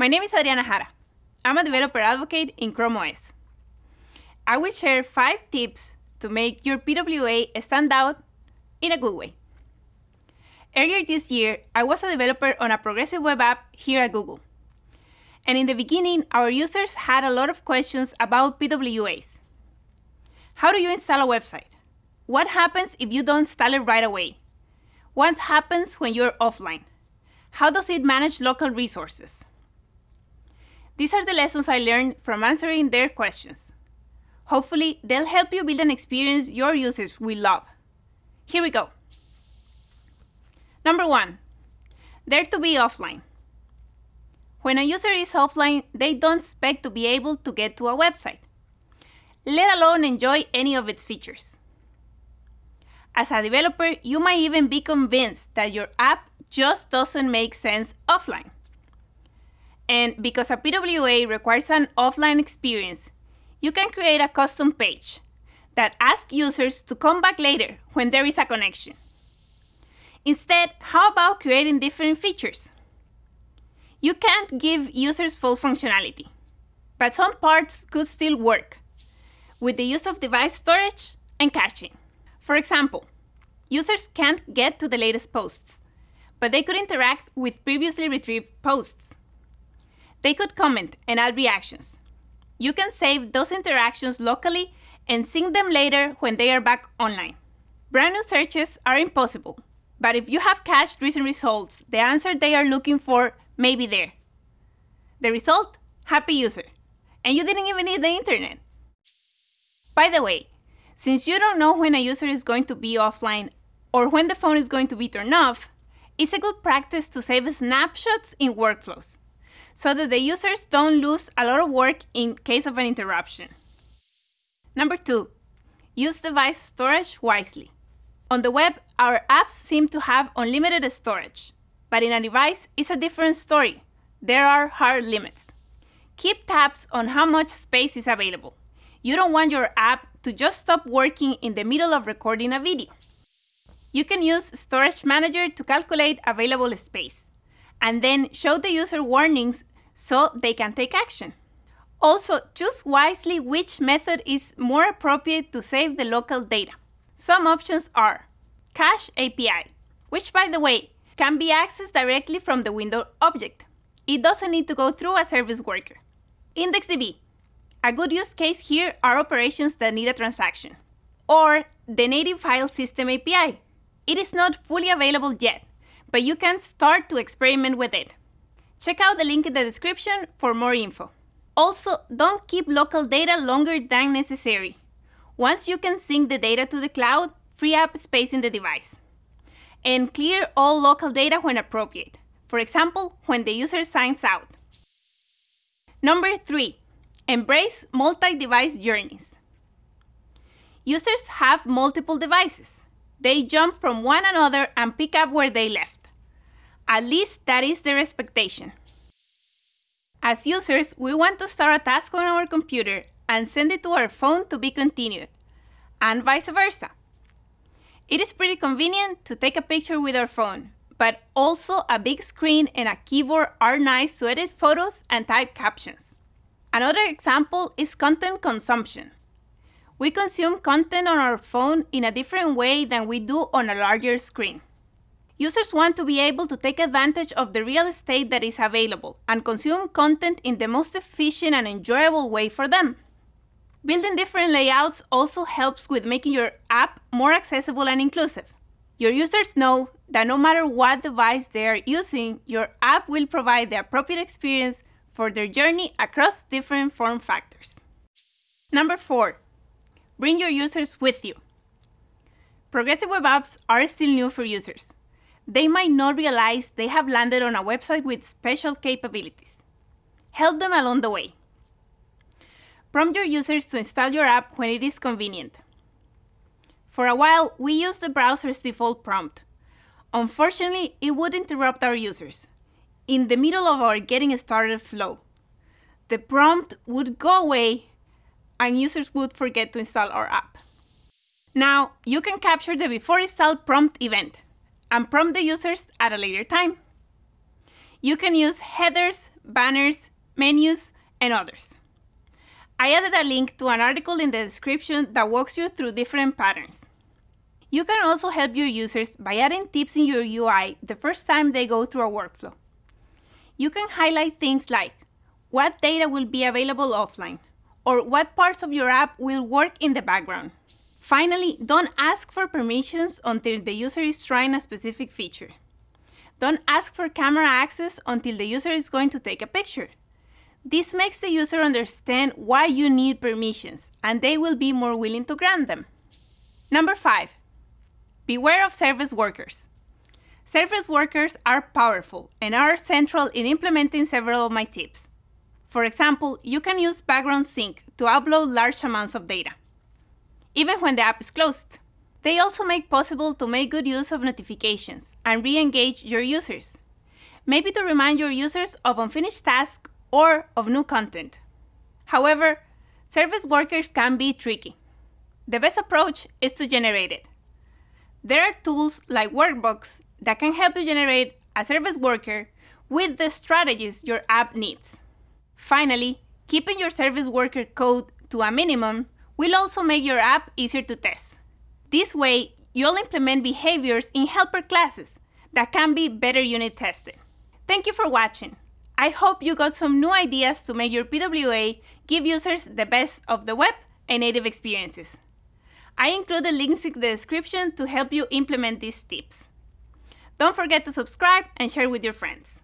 My name is Adriana Jara. I'm a developer advocate in Chrome OS. I will share five tips to make your PWA stand out in a good way. Earlier this year, I was a developer on a progressive web app here at Google. And in the beginning, our users had a lot of questions about PWAs. How do you install a website? What happens if you don't install it right away? What happens when you're offline? How does it manage local resources? These are the lessons I learned from answering their questions. Hopefully, they'll help you build an experience your users will love. Here we go. Number one, they're to be offline. When a user is offline, they don't expect to be able to get to a website, let alone enjoy any of its features. As a developer, you might even be convinced that your app just doesn't make sense offline. And because a PWA requires an offline experience, you can create a custom page that asks users to come back later when there is a connection. Instead, how about creating different features? You can't give users full functionality, but some parts could still work with the use of device storage and caching. For example, users can't get to the latest posts, but they could interact with previously retrieved posts. They could comment and add reactions. You can save those interactions locally and sync them later when they are back online. Brand new searches are impossible, but if you have cached recent results, the answer they are looking for may be there. The result? Happy user. And you didn't even need the internet. By the way, since you don't know when a user is going to be offline or when the phone is going to be turned off, it's a good practice to save snapshots in workflows so that the users don't lose a lot of work in case of an interruption. Number two, use device storage wisely. On the web, our apps seem to have unlimited storage, but in a device, it's a different story. There are hard limits. Keep tabs on how much space is available. You don't want your app to just stop working in the middle of recording a video. You can use Storage Manager to calculate available space, and then show the user warnings so they can take action. Also, choose wisely which method is more appropriate to save the local data. Some options are Cache API, which by the way, can be accessed directly from the window object. It doesn't need to go through a service worker. IndexedDB. A good use case here are operations that need a transaction. Or the native file system API. It is not fully available yet, but you can start to experiment with it. Check out the link in the description for more info. Also, don't keep local data longer than necessary. Once you can sync the data to the cloud, free up space in the device. And clear all local data when appropriate, for example, when the user signs out. Number 3. Embrace multi-device journeys. Users have multiple devices. They jump from one another and pick up where they left. At least that is their expectation. As users, we want to start a task on our computer and send it to our phone to be continued, and vice versa. It is pretty convenient to take a picture with our phone, but also a big screen and a keyboard are nice to edit photos and type captions. Another example is content consumption. We consume content on our phone in a different way than we do on a larger screen. Users want to be able to take advantage of the real estate that is available and consume content in the most efficient and enjoyable way for them. Building different layouts also helps with making your app more accessible and inclusive. Your users know that no matter what device they are using, your app will provide the appropriate experience for their journey across different form factors. Number 4. Bring your users with you. Progressive web apps are still new for users they might not realize they have landed on a website with special capabilities. Help them along the way. Prompt your users to install your app when it is convenient. For a while, we used the browser's default prompt. Unfortunately, it would interrupt our users in the middle of our getting started flow. The prompt would go away and users would forget to install our app. Now, you can capture the before install prompt event and prompt the users at a later time. You can use headers, banners, menus, and others. I added a link to an article in the description that walks you through different patterns. You can also help your users by adding tips in your UI the first time they go through a workflow. You can highlight things like what data will be available offline, or what parts of your app will work in the background. Finally, don't ask for permissions until the user is trying a specific feature. Don't ask for camera access until the user is going to take a picture. This makes the user understand why you need permissions, and they will be more willing to grant them. Number 5. Beware of service workers. Service workers are powerful and are central in implementing several of my tips. For example, you can use background sync to upload large amounts of data, even when the app is closed. They also make possible to make good use of notifications and re-engage your users, maybe to remind your users of unfinished tasks or of new content. However, service workers can be tricky. The best approach is to generate it. There are tools like Workbox that can help you generate a service worker with the strategies your app needs. Finally, keeping your service worker code to a minimum will also make your app easier to test. This way, you'll implement behaviors in helper classes that can be better unit tested. Thank you for watching. I hope you got some new ideas to make your PWA give users the best of the web and native experiences. I included links in the description to help you implement these tips. Don't forget to subscribe and share with your friends.